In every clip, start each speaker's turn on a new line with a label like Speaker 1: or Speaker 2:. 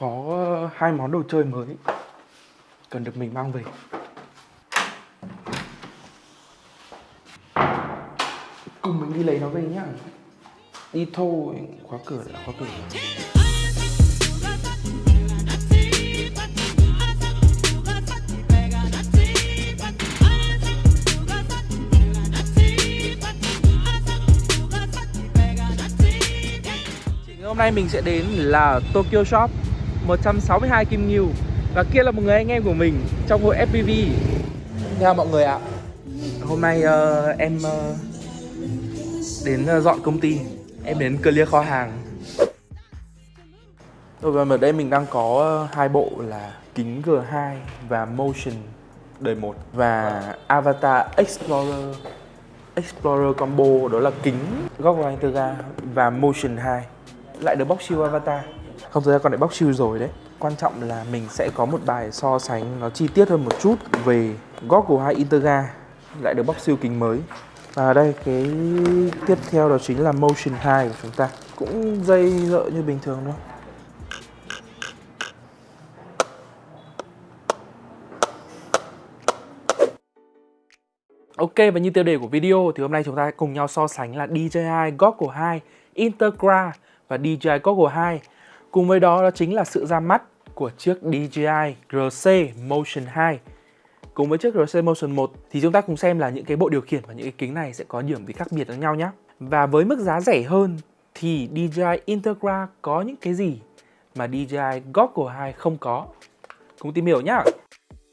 Speaker 1: có ờ, hai món đồ chơi mới cần được mình mang về. Cùng mình đi lấy nó về nhá. Đi thôi khóa cửa đã, khóa cửa rồi. Hôm nay mình sẽ đến là Tokyo Shop. 162 Kim Nghiêu Và kia là một người anh em của mình trong hội FPV Chào mọi người ạ. Hôm nay uh, em uh, đến uh, dọn công ty. Em đến clear kho hàng. Rồi và ở đây mình đang có hai bộ là kính G2 và Motion đời 1 Và Avatar Explorer Explorer combo đó là kính góc Integra và Motion 2 lại được bóc siêu avatar không thực ra con lại bóc siêu rồi đấy. Quan trọng là mình sẽ có một bài so sánh nó chi tiết hơn một chút về Goggle 2 Integra lại được bóc siêu kính mới. Và đây cái tiếp theo đó chính là Motion 2 của chúng ta. Cũng dây dợ như bình thường thôi. Ok và như tiêu đề của video thì hôm nay chúng ta cùng nhau so sánh là DJI Goggle 2 Integra và DJI Goggle 2. Cùng với đó đó chính là sự ra mắt của chiếc DJI RC Motion 2. Cùng với chiếc RC Motion 1 thì chúng ta cùng xem là những cái bộ điều khiển và những cái kính này sẽ có điểm gì khác biệt với nhau nhé. Và với mức giá rẻ hơn thì DJI Integra có những cái gì mà DJI Goggle 2 không có. Cùng tìm hiểu nhé.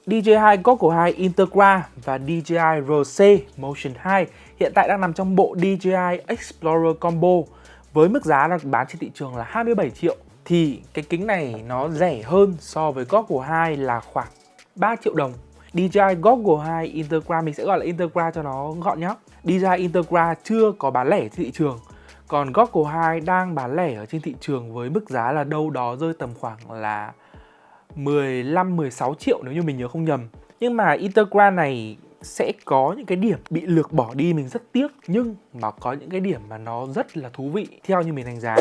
Speaker 1: DJI Goggle 2 Integra và DJI RC Motion 2 hiện tại đang nằm trong bộ DJI Explorer Combo với mức giá đang bán trên thị trường là 27 triệu thì cái kính này nó rẻ hơn so với Goggle 2 là khoảng 3 triệu đồng. DJI Goggle 2 Intergra, mình sẽ gọi là Intergra cho nó gọn nhé. DJI Intergra chưa có bán lẻ trên thị trường. Còn Goggle 2 đang bán lẻ ở trên thị trường với mức giá là đâu đó rơi tầm khoảng là 15-16 triệu nếu như mình nhớ không nhầm. Nhưng mà Intergra này sẽ có những cái điểm bị lược bỏ đi mình rất tiếc nhưng mà có những cái điểm mà nó rất là thú vị theo như mình đánh giá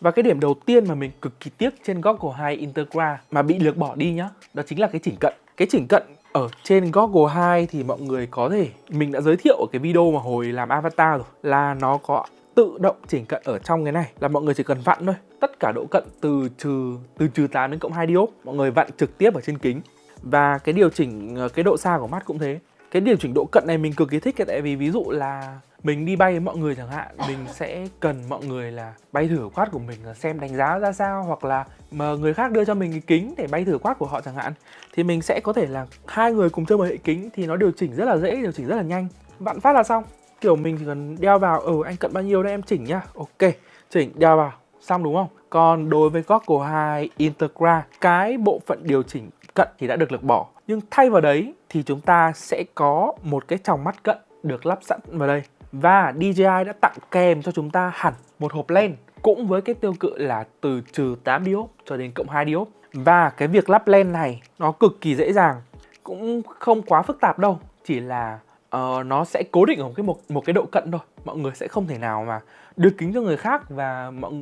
Speaker 1: và cái điểm đầu tiên mà mình cực kỳ tiếc trên Goggle 2 Integra mà bị lược bỏ đi nhá, đó chính là cái chỉnh cận. Cái chỉnh cận ở trên Goggle 2 thì mọi người có thể, mình đã giới thiệu ở cái video mà hồi làm avatar rồi, là nó có tự động chỉnh cận ở trong cái này, là mọi người chỉ cần vặn thôi. Tất cả độ cận từ trừ từ trừ 8 đến cộng 2 diop mọi người vặn trực tiếp ở trên kính. Và cái điều chỉnh ờ, cái độ xa của mắt cũng thế cái điều chỉnh độ cận này mình cực kỳ thích tại vì ví dụ là mình đi bay với mọi người chẳng hạn, mình sẽ cần mọi người là bay thử quát của mình là xem đánh giá ra sao, hoặc là mà người khác đưa cho mình cái kính để bay thử quát của họ chẳng hạn, thì mình sẽ có thể là hai người cùng chơi một hệ kính thì nó điều chỉnh rất là dễ, điều chỉnh rất là nhanh. Vạn phát là xong. Kiểu mình chỉ cần đeo vào ừ anh cận bao nhiêu đây em chỉnh nhá. Ok, chỉnh, đeo vào. Xong đúng không? Còn đối với Goggle 2 Integra, cái bộ phận điều chỉnh cận thì đã được lược bỏ nhưng thay vào đấy thì chúng ta sẽ có một cái tròng mắt cận được lắp sẵn vào đây. Và DJI đã tặng kèm cho chúng ta hẳn một hộp len cũng với cái tiêu cự là từ trừ 8 diop cho đến cộng 2 diop và cái việc lắp len này nó cực kỳ dễ dàng, cũng không quá phức tạp đâu, chỉ là uh, nó sẽ cố định ở một cái một một cái độ cận thôi. Mọi người sẽ không thể nào mà đưa kính cho người khác và mọi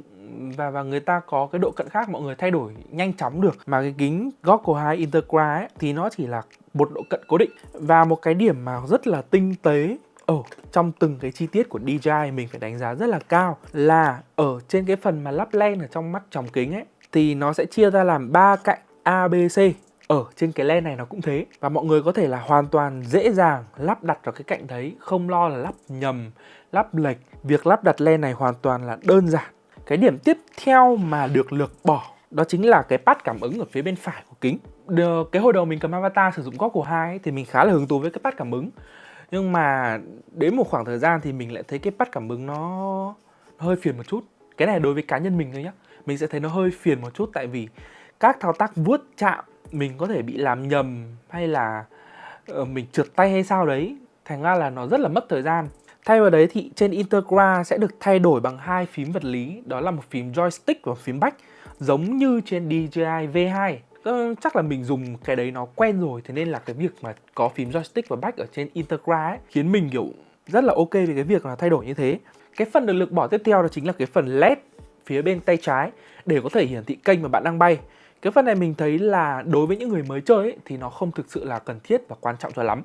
Speaker 1: và và người ta có cái độ cận khác mọi người thay đổi nhanh chóng được. Mà cái kính Goggle 2 Integra ấy, thì nó chỉ là một độ cận cố định. Và một cái điểm mà rất là tinh tế ở trong từng cái chi tiết của DJI mình phải đánh giá rất là cao là ở trên cái phần mà lắp len ở trong mắt tròng kính ấy thì nó sẽ chia ra làm ba cạnh ABC ở trên cái len này nó cũng thế. Và mọi người có thể là hoàn toàn dễ dàng lắp đặt vào cái cạnh đấy không lo là lắp nhầm lắp lệch. Việc lắp đặt len này hoàn toàn là đơn giản. Cái điểm tiếp theo mà được lược bỏ đó chính là cái pad cảm ứng ở phía bên phải của kính. Được, cái hồi đầu mình cầm avatar sử dụng góc 2 hai thì mình khá là hứng thú với cái pad cảm ứng. Nhưng mà đến một khoảng thời gian thì mình lại thấy cái pad cảm ứng nó, nó hơi phiền một chút. Cái này đối với cá nhân mình thôi nhá. Mình sẽ thấy nó hơi phiền một chút tại vì các thao tác vuốt chạm mình có thể bị làm nhầm hay là uh, mình trượt tay hay sao đấy thành ra là nó rất là mất thời gian Thay vào đấy thì trên Integra sẽ được thay đổi bằng hai phím vật lý, đó là một phím joystick và phím back, giống như trên DJI V2. Ờ, chắc là mình dùng cái đấy nó quen rồi, thế nên là cái việc mà có phím joystick và back ở trên Integra ấy khiến mình kiểu rất là ok về cái việc là thay đổi như thế. Cái phần được lược bỏ tiếp theo đó chính là cái phần LED phía bên tay trái để có thể hiển thị kênh mà bạn đang bay. Cái phần này mình thấy là đối với những người mới chơi ấy, thì nó không thực sự là cần thiết và quan trọng cho lắm.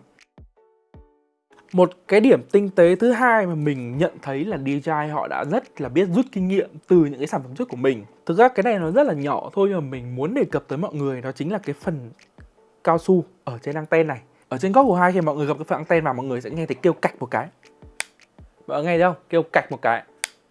Speaker 1: Một cái điểm tinh tế thứ hai mà mình nhận thấy là DJI họ đã rất là biết rút kinh nghiệm từ những cái sản phẩm trước của mình. Thực ra cái này nó rất là nhỏ thôi nhưng mà mình muốn đề cập tới mọi người đó chính là cái phần cao su ở trên anten này. Ở trên góc của hai khi mọi người gặp cái phần anten vào mọi người sẽ nghe thấy kêu cạch một cái. Mọi người nghe thấy không? Kêu cạch một cái.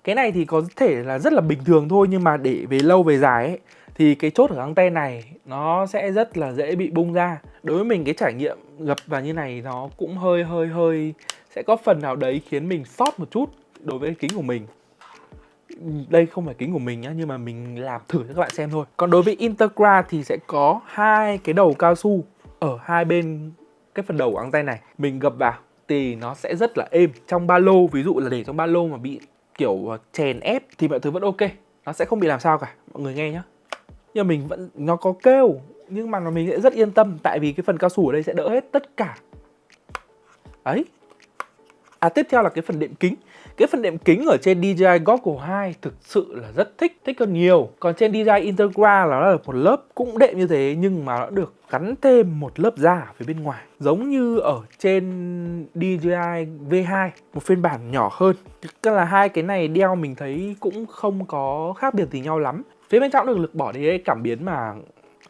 Speaker 1: Cái này thì có thể là rất là bình thường thôi nhưng mà để về lâu về dài ấy thì cái chốt ở anten này nó sẽ rất là dễ bị bung ra. Đối với mình, cái trải nghiệm gập vào như này nó cũng hơi hơi hơi sẽ có phần nào đấy khiến mình sót một chút đối với kính của mình. Đây không phải kính của mình nhá, nhưng mà mình làm thử cho các bạn xem thôi. Còn đối với Intergra thì sẽ có hai cái đầu cao su ở hai bên cái phần đầu của tay này. Mình gập vào thì nó sẽ rất là êm. Trong ba lô, ví dụ là để trong ba lô mà bị kiểu ờ, chèn ép thì mọi thứ vẫn ok. Nó sẽ không bị làm sao cả. Mọi người nghe nhá nhưng mà mình vẫn nó có kêu nhưng mà mình sẽ rất yên tâm tại vì cái phần cao su ở đây sẽ đỡ hết tất cả ấy à tiếp theo là cái phần đệm kính cái phần đệm kính ở trên DJI Goggle 2 thực sự là rất thích, thích hơn nhiều. Còn trên DJI Integra là nó là một lớp cũng đệm như thế nhưng mà nó được gắn thêm một lớp da ở phía bên ngoài. Giống như ở trên DJI V2, một phiên bản nhỏ hơn. Tức là hai cái này đeo mình thấy cũng không có khác biệt gì nhau lắm. Phía bên trong được lực bỏ đi cảm biến mà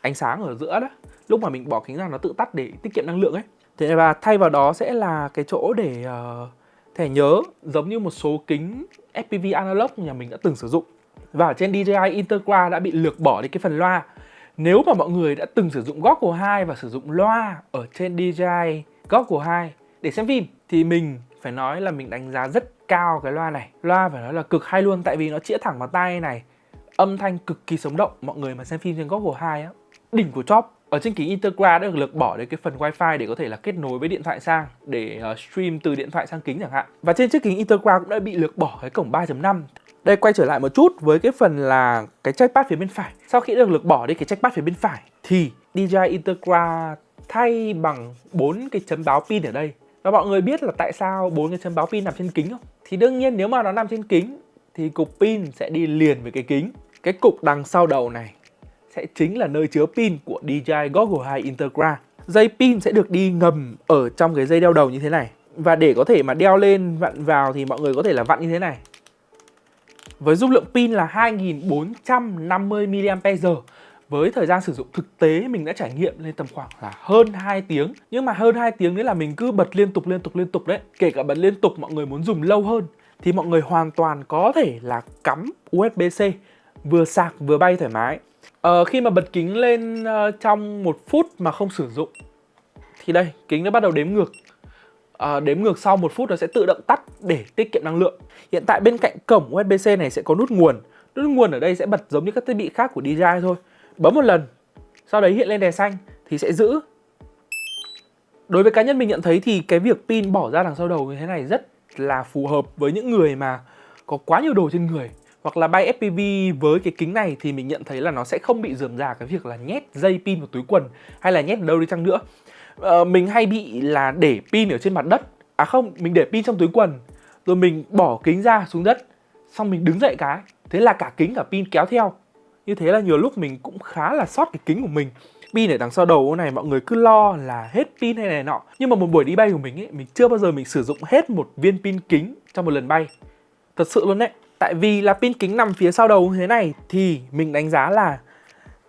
Speaker 1: ánh sáng ở giữa đó. Lúc mà mình bỏ kính ra nó tự tắt để tiết kiệm năng lượng ấy. Thế và thay vào đó sẽ là cái chỗ để uh, thẻ nhớ giống như một số kính FPV analog nhà mình đã từng sử dụng. Và trên DJI Integra đã bị lược bỏ đi cái phần loa. Nếu mà mọi người đã từng sử dụng Goggle 2 và sử dụng loa ở trên DJI Goggle 2 để xem phim thì mình phải nói là mình đánh giá rất cao cái loa này. Loa phải nói là cực hay luôn tại vì nó chĩa thẳng vào tay này. Âm thanh cực kỳ sống động. Mọi người mà xem phim trên hồ 2 á, đỉnh của chóp ở trên kính Intergra đã được lược bỏ đến cái phần wifi để có thể là kết nối với điện thoại sang để uh, stream từ điện thoại sang kính chẳng hạn. Và trên chiếc kính Intergra cũng đã bị lược bỏ cái cổng 3.5. Đây quay trở lại một chút với cái phần là cái trackpad phía bên phải. Sau khi được lược bỏ đi cái trackpad phía bên phải thì DJI Intergra thay bằng bốn cái chấm báo pin ở đây. Và mọi người biết là tại sao bốn cái chấm báo pin nằm trên kính không? Thì đương nhiên nếu mà nó nằm trên kính thì cục pin sẽ đi liền với cái kính. Cái cục đằng sau đầu này sẽ chính là nơi chứa pin của DJI Goggle 2 Integra. Dây pin sẽ được đi ngầm ở trong cái dây đeo đầu như thế này. Và để có thể mà đeo lên, vặn vào thì mọi người có thể là vặn như thế này. Với dung lượng pin là 2450 mAh, với thời gian sử dụng thực tế mình đã trải nghiệm lên tầm khoảng là hơn 2 tiếng Nhưng mà hơn 2 tiếng đấy là mình cứ bật liên tục liên tục liên tục đấy Kể cả bật liên tục, mọi người muốn dùng lâu hơn, Thì mọi người hoàn toàn có thể là cắm USB-C Vừa sạc vừa bay thoải mái. À, khi mà bật kính lên uh, trong một phút mà không sử dụng thì đây kính nó bắt đầu đếm ngược. À, đếm ngược sau một phút nó sẽ tự động tắt để tiết kiệm năng lượng. Hiện tại bên cạnh cổng USB-C này sẽ có nút nguồn. Nút nguồn ở đây sẽ bật giống như các thiết bị khác của DJI thôi. Bấm một lần sau đấy hiện lên đèn xanh thì sẽ giữ. Đối với cá nhân mình nhận thấy thì cái việc pin bỏ ra đằng sau đầu như thế này rất là phù hợp với những người mà có quá nhiều đồ trên người hoặc là bay FPV với cái kính này thì mình nhận thấy là nó sẽ không bị dườm già cái việc là nhét dây pin vào túi quần hay là nhét đâu đi chăng nữa. Ờ, mình hay bị là để pin ở trên mặt đất. À không mình để pin trong túi quần rồi mình bỏ kính ra xuống đất xong mình đứng dậy cái. Thế là cả kính cả pin kéo theo. Như thế là nhiều lúc mình cũng khá là sót cái kính của mình. Pin ở đằng sau đầu này mọi người cứ lo là hết pin hay này nọ. Nhưng mà một buổi đi bay của mình ấy mình chưa bao giờ mình sử dụng hết một viên pin kính trong một lần bay. Thật sự luôn đấy. Tại vì là pin kính nằm phía sau đầu như thế này thì mình đánh giá là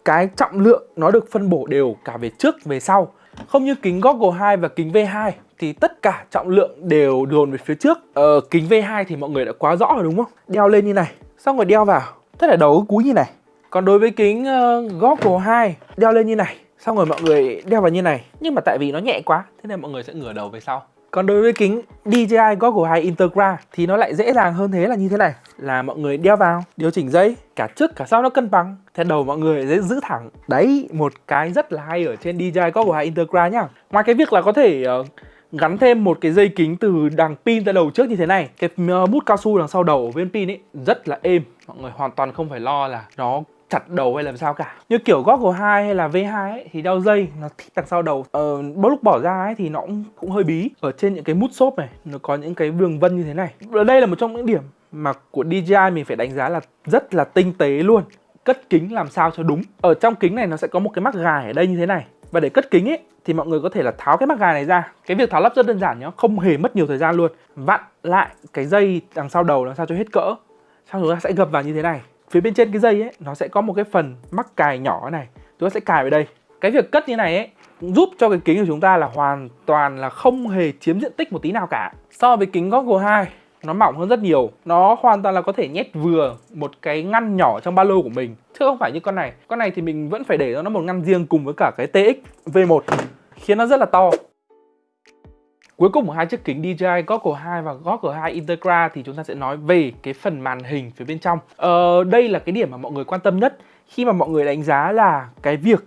Speaker 1: cái trọng lượng nó được phân bổ đều cả về trước về sau. Không như kính Goggle 2 và kính V2 thì tất cả trọng lượng đều dồn về phía trước. Ờ, kính V2 thì mọi người đã quá rõ rồi đúng không? Đeo lên như này, xong rồi đeo vào. tất là đầu cúi như này. Còn đối với kính uh, Goggle 2 đeo lên như này, xong rồi mọi người đeo vào như này. Nhưng mà tại vì nó nhẹ quá, thế nên mọi người sẽ ngửa đầu về sau. Còn đối với kính DJI Goggle 2 Integra thì nó lại dễ dàng hơn thế là như thế này là mọi người đeo vào, điều chỉnh dây, cả trước cả sau nó cân bằng. Thế đầu mọi người dễ giữ thẳng. Đấy, một cái rất là hay ở trên DJI Goggle 2 Integra nhá. Ngoài cái việc là có thể uh, gắn thêm một cái dây kính từ đằng pin ra đầu trước như thế này cái ờ, bút mút cao su đằng sau đầu bên pin ấy rất là êm mọi người hoàn toàn không phải lo là nó chặt đầu hay làm sao cả. Như kiểu Goggle 2 hay là V2 ấy, thì đeo dây nó thích đằng sau đầu. Ờ, bớt lúc bỏ ra ấy, thì nó cũng, cũng hơi bí. Ở trên những cái mút xốp này nó có những cái đường vân như thế này. Ở đây là một trong những điểm mà của DJI mình phải đánh giá là rất là tinh tế luôn. Cất kính làm sao cho đúng. Ở trong kính này nó sẽ có một cái mắc gài ở đây như thế này. Và để cất kính ấy thì mọi người có thể là tháo cái mắc gài này ra. Cái việc tháo lắp rất đơn giản nhá không hề mất nhiều thời gian luôn. Vặn lại cái dây đằng sau đầu làm sao cho hết cỡ. Sau đó sẽ gập vào như thế này phía bên trên cái dây ấy, nó sẽ có một cái phần mắc cài nhỏ này. Chúng ta sẽ cài vào đây. Cái việc cất như này ấy giúp cho cái kính của chúng ta là hoàn toàn là không hề chiếm diện tích một tí nào cả. So với kính Goggle 2 nó mỏng hơn rất nhiều. Nó hoàn toàn là có thể nhét vừa một cái ngăn nhỏ trong ba lô của mình. Chứ không phải như con này. Con này thì mình vẫn phải để nó một ngăn riêng cùng với cả cái TX V1 khiến nó rất là to. Cuối cùng của hai chiếc kính DJI Goggle 2 và Goggle 2 Integra thì chúng ta sẽ nói về cái phần màn hình phía bên trong. Ờ, đây là cái điểm mà mọi người quan tâm nhất khi mà mọi người đánh giá là cái việc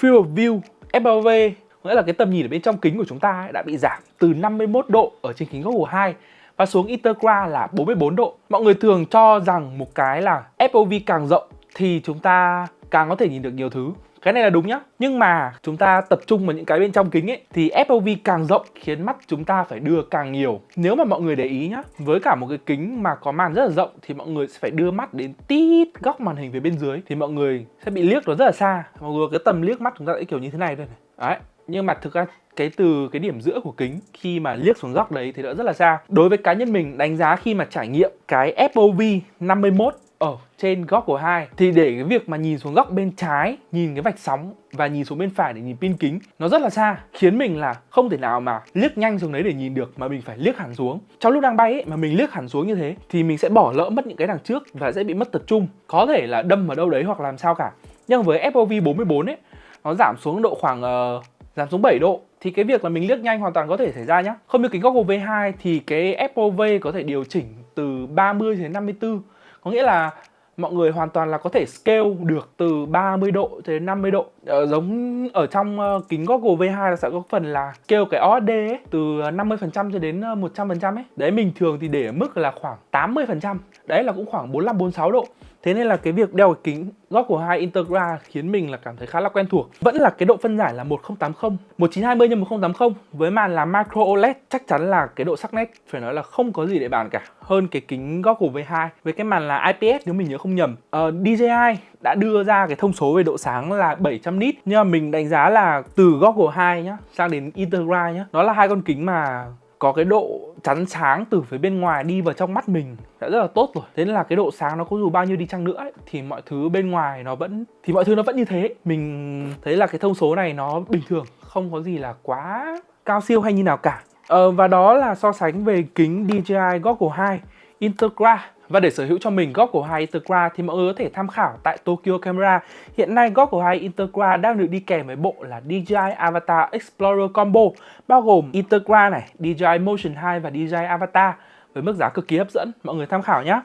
Speaker 1: Field of View FOV nghĩa là cái tầm nhìn ở bên trong kính của chúng ta ấy, đã bị giảm từ 51 độ ở trên kính Goggle 2 và xuống Integra là 44 độ. Mọi người thường cho rằng một cái là FOV càng rộng thì chúng ta càng có thể nhìn được nhiều thứ cái này là đúng nhá. Nhưng mà chúng ta tập trung vào những cái bên trong kính ấy, thì FOV càng rộng khiến mắt chúng ta phải đưa càng nhiều. Nếu mà mọi người để ý nhá, với cả một cái kính mà có màn rất là rộng thì mọi người sẽ phải đưa mắt đến tít góc màn hình về bên dưới, thì mọi người sẽ bị liếc nó rất là xa. Mọi người cái tầm liếc mắt chúng ta sẽ kiểu như thế này thôi này. Đấy, nhưng mà thực ra cái từ, cái điểm giữa của kính khi mà liếc xuống góc đấy thì đã rất là xa. Đối với cá nhân mình, đánh giá khi mà trải nghiệm cái FOV 51 ở trên góc của hai thì để cái việc mà nhìn xuống góc bên trái nhìn cái vạch sóng và nhìn xuống bên phải để nhìn pin kính nó rất là xa khiến mình là không thể nào mà liếc nhanh xuống đấy để nhìn được mà mình phải liếc hẳn xuống trong lúc đang bay ấy mà mình liếc hẳn xuống như thế thì mình sẽ bỏ lỡ mất những cái đằng trước và sẽ bị mất tập trung có thể là đâm vào đâu đấy hoặc làm sao cả nhưng với FOV 44 ấy nó giảm xuống độ khoảng uh, giảm xuống 7 độ thì cái việc là mình liếc nhanh hoàn toàn có thể xảy ra nhá. Không như kính Goggle V2 thì cái FOV có thể điều chỉnh từ 30 đến 54. Có nghĩa là mọi người hoàn toàn là có thể scale được từ 30 độ đến 50 độ. Ờ, giống ở trong uh, kính Google V2 là sẽ có phần là scale cái OSD ấy, từ ờ, 50% cho đến ờ, 100% ấy. Đấy mình thường thì để ở mức là khoảng 80% đấy là cũng khoảng 45 46 độ. Thế nên là cái việc đeo cái kính góc của hai Integra khiến mình là cảm thấy khá là quen thuộc. Vẫn là cái độ phân giải là 1080, 1920 x 1080 với màn là micro OLED chắc chắn là cái độ sắc nét phải nói là không có gì để bàn cả. Hơn cái kính góc của V2 với cái màn là IPS nếu mình nhớ không nhầm. Ờ, uh, DJI đã đưa ra cái thông số về độ sáng là 700 nit nhưng mà mình đánh giá là từ góc của 2 nhá sang đến Integra nhá. Nó là hai con kính mà có cái độ chắn sáng từ phía bên ngoài đi vào trong mắt mình đã rất là tốt rồi. Thế nên là cái độ sáng nó có dù bao nhiêu đi chăng nữa ấy, thì mọi thứ bên ngoài nó vẫn thì mọi thứ nó vẫn như thế. Mình thấy là cái thông số này nó bình thường không có gì là quá cao siêu hay như nào cả. Ờ, và đó là so sánh về kính DJI Goggle 2 Integra và để sở hữu cho mình góc của hai interqua thì mọi người có thể tham khảo tại Tokyo Camera. Hiện nay góc của hai interqua đang được đi kèm với bộ là DJI Avatar Explorer Combo bao gồm interqua này, DJI Motion 2 và DJI Avatar với mức giá cực kỳ hấp dẫn. Mọi người tham khảo nhé.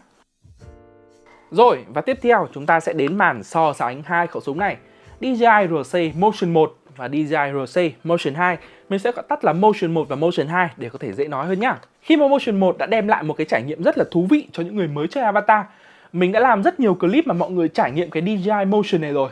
Speaker 1: Rồi, và tiếp theo chúng ta sẽ đến màn so sánh hai khẩu súng này. DJI RC Motion 1 và DJI RC Motion 2 Mình sẽ gọi tắt là Motion 1 và Motion 2 để có thể dễ nói hơn nhá khi mà Motion 1 đã đem lại một cái trải nghiệm rất là thú vị cho những người mới chơi Avatar Mình đã làm rất nhiều clip mà mọi người trải nghiệm cái DJI Motion này rồi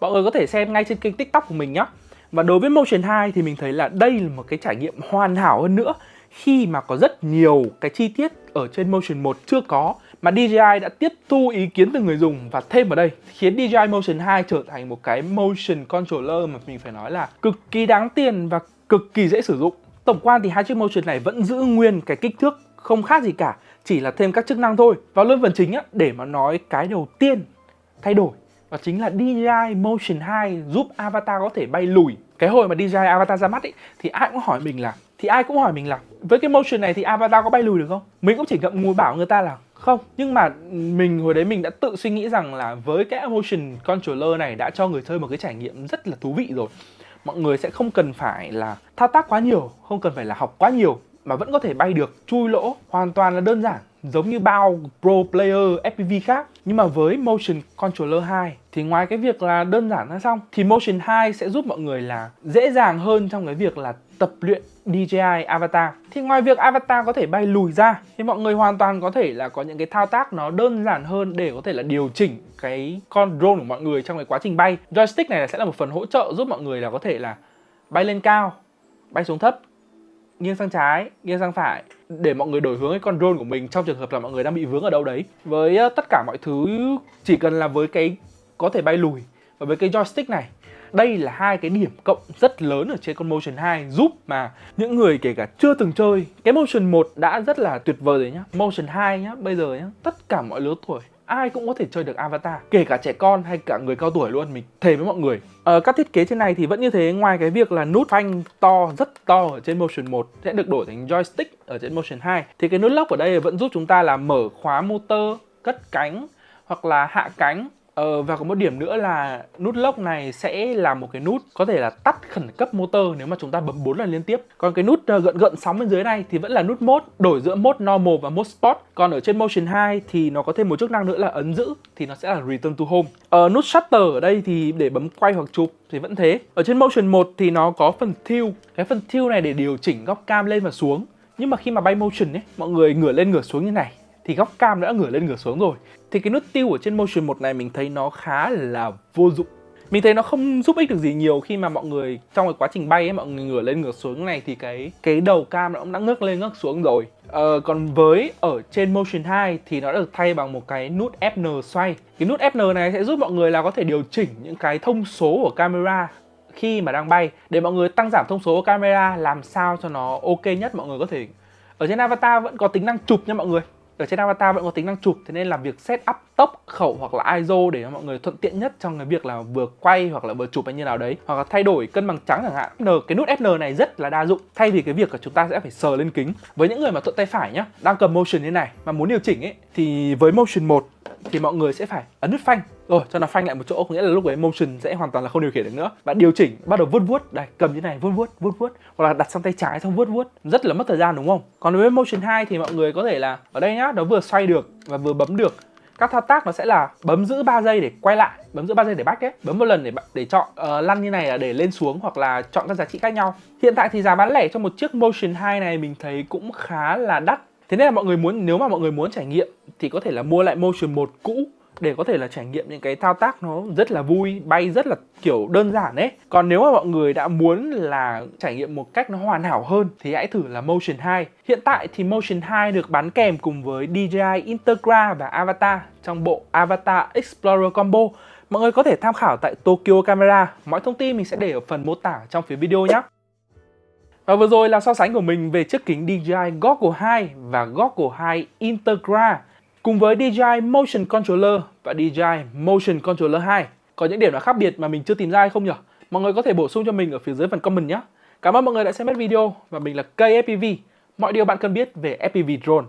Speaker 1: Mọi người có thể xem ngay trên kênh tiktok của mình nhé. Và đối với Motion 2 thì mình thấy là đây là một cái trải nghiệm hoàn hảo hơn nữa Khi mà có rất nhiều cái chi tiết ở trên Motion 1 chưa có, mà DJI đã tiếp thu ý kiến từ người dùng và thêm vào đây, khiến DJI Motion 2 trở thành một cái motion controller mà mình phải nói là cực kỳ đáng tiền và cực kỳ dễ sử dụng. Tổng quan thì hai chiếc motion này vẫn giữ nguyên cái kích thước không khác gì cả, chỉ là thêm các chức năng thôi. Và luôn phần chính á, để mà nói cái đầu tiên thay đổi đó chính là DJI Motion 2 giúp avatar có thể bay lùi. Cái hồi mà DJI avatar ra mắt ấy thì ai cũng hỏi mình là thì ai cũng hỏi mình là với cái motion này thì avatar có bay lùi được không? Mình cũng chỉ ngậm ngùi bảo người ta là không, nhưng mà mình hồi đấy mình đã tự suy nghĩ rằng là với cái motion controller này đã cho người chơi một cái trải nghiệm rất là thú vị rồi. Mọi người sẽ không cần phải là thao tác quá nhiều, không cần phải là học quá nhiều mà vẫn có thể bay được, chui lỗ hoàn toàn là đơn giản, giống như bao pro player FPV khác. Nhưng mà với Motion Controller 2 thì ngoài cái việc là đơn giản ra xong, thì Motion 2 sẽ giúp mọi người là dễ dàng hơn trong cái việc là tập luyện DJI Avatar. Thì ngoài việc Avatar có thể bay lùi ra, thì mọi người hoàn toàn có thể là có những cái thao tác nó đơn giản hơn để có thể là điều chỉnh cái con drone của mọi người trong cái quá trình bay. Joystick này sẽ là một phần hỗ trợ giúp mọi người là có thể là bay lên cao, bay xuống thấp nghiêng sang trái, nghiêng sang phải để mọi người đổi hướng cái con drone của mình trong trường hợp là mọi người đang bị vướng ở đâu đấy. Với ờ, tất cả mọi thứ chỉ cần là với cái có thể bay lùi và với cái joystick này đây là hai cái điểm cộng rất lớn ở trên con Motion 2 giúp mà những người kể cả chưa từng chơi cái Motion 1 đã rất là tuyệt vời rồi nhá Motion 2 nhá bây giờ nhá tất cả mọi lứa tuổi ai cũng có thể chơi được avatar kể cả trẻ con hay cả người cao tuổi luôn mình thề với mọi người. Ờ, các thiết kế trên này thì vẫn như thế ngoài cái việc là nút phanh to rất to ở trên motion 1 sẽ được đổi thành joystick ở trên motion 2 thì cái nút lock ở đây vẫn giúp chúng ta là mở khóa motor cất cánh hoặc là hạ cánh. Ờ, và có một điểm nữa là nút lock này sẽ là một cái nút có thể là tắt khẩn cấp motor nếu mà chúng ta bấm 4 lần liên tiếp. Còn cái nút ờ, gợn gợn sóng bên dưới này thì vẫn là nút mode đổi giữa mode normal và mode sport. Còn ở trên Motion 2 thì nó có thêm một chức năng nữa là ấn giữ thì nó sẽ là return to home. Ờ, nút shutter ở đây thì để bấm quay hoặc chụp thì vẫn thế. Ở trên Motion 1 thì nó có phần tilt. Cái phần tilt này để điều chỉnh góc cam lên và xuống. Nhưng mà khi mà bay motion ấy, mọi người ngửa lên ngửa xuống như này thì góc cam đã ngửa lên ngửa xuống rồi. Thì cái nút tiêu ở trên motion 1 này mình thấy nó khá là vô dụng. Mình thấy nó không giúp ích được gì nhiều khi mà mọi người trong cái quá trình bay ấy mọi người ngửa lên ngửa xuống này thì cái cái đầu cam nó cũng đã ngước lên ngước xuống rồi. Ờ, còn với ở trên motion 2 thì nó được thay bằng một cái nút fn xoay. Cái nút fn này sẽ giúp mọi người là có thể điều chỉnh những cái thông số của camera khi mà đang bay. Để mọi người tăng giảm thông số của camera làm sao cho nó ok nhất mọi người có thể. Ở trên avatar vẫn có tính năng chụp nha mọi người ở trên avatar vẫn có tính năng chụp thế nên là việc set up tốc khẩu hoặc là ISO để cho mọi người thuận tiện nhất trong cái việc là vừa quay hoặc là vừa chụp hay như nào đấy. Hoặc là thay đổi cân bằng trắng chẳng hạn. N, cái nút FN này rất là đa dụng. Thay vì cái việc là chúng ta sẽ phải sờ lên kính. Với những người mà thuận tay phải nhá, đang cầm motion như này mà muốn điều chỉnh ấy, thì với motion 1 thì mọi người sẽ phải ấn nút phanh. Rồi, cho nó phanh lại một chỗ, có nghĩa là lúc đấy motion sẽ hoàn toàn là không điều khiển được nữa. Bạn điều chỉnh, bắt đầu vuốt vuốt, đây, cầm như này, vuốt vuốt vuốt vuốt, hoặc là đặt sang tay trái xong vuốt vuốt. Rất là mất thời gian, đúng không? Còn với motion 2 thì mọi người có thể là ở đây nhá, nó vừa xoay được và vừa bấm được các thao tác nó sẽ là bấm giữ 3 giây để quay lại bấm giữ 3 giây để back ấy. Bấm một lần để để chọn uh, lăn như này là để lên xuống hoặc là chọn các giá trị khác nhau. Hiện tại thì giá bán lẻ cho một chiếc motion 2 này mình thấy cũng khá là đắt. Thế nên là mọi người muốn nếu mà mọi người muốn trải nghiệm thì có thể là mua lại motion 1 cũ để có thể là trải nghiệm những cái thao tác nó rất là vui, bay rất là, kiểu, đơn giản đấy còn nếu mà mọi người đã muốn là trải nghiệm một cách nó hoàn hảo hơn thì hãy thử là Motion 2 hiện tại thì Motion 2 được bán kèm cùng với DJI Integra và Avatar trong bộ Avatar Explorer Combo. Mọi người có thể tham khảo tại Tokyo Camera. Mọi thông tin mình sẽ để ở phần mô tả trong phía video nhé. Và vừa rồi là so sánh của mình về chiếc kính DJI Goggle 2 và Goggle 2 Integra cùng với DJI Motion Controller và DJI Motion Controller 2. Có những điểm nào khác biệt mà mình chưa tìm ra hay không nhỉ? Mọi người có thể bổ sung cho mình ở phía dưới phần comment nhé. Cảm ơn mọi người đã xem hết video và mình là KFPV FPV. Mọi điều bạn cần biết về FPV drone.